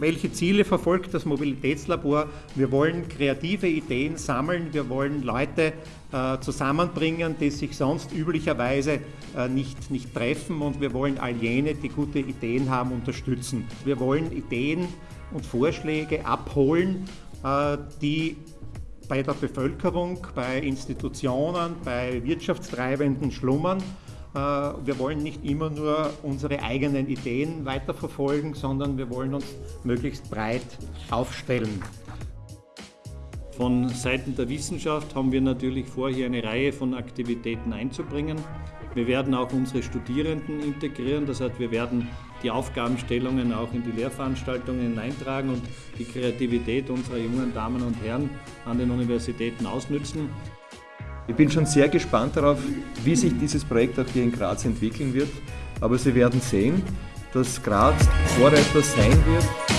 welche Ziele verfolgt das Mobilitätslabor? Wir wollen kreative Ideen sammeln, wir wollen Leute äh, zusammenbringen, die sich sonst üblicherweise äh, nicht, nicht treffen und wir wollen all jene, die gute Ideen haben, unterstützen. Wir wollen Ideen und Vorschläge abholen, äh, die bei der Bevölkerung, bei Institutionen, bei Wirtschaftstreibenden schlummern. Äh, wir wollen nicht immer nur unsere eigenen Ideen weiterverfolgen, sondern wir wollen uns möglichst breit aufstellen. Von Seiten der Wissenschaft haben wir natürlich vor, hier eine Reihe von Aktivitäten einzubringen. Wir werden auch unsere Studierenden integrieren, das heißt, wir werden die Aufgabenstellungen auch in die Lehrveranstaltungen hineintragen und die Kreativität unserer jungen Damen und Herren an den Universitäten ausnützen. Ich bin schon sehr gespannt darauf, wie sich dieses Projekt auch hier in Graz entwickeln wird, aber Sie werden sehen, dass Graz Vorreiter sein wird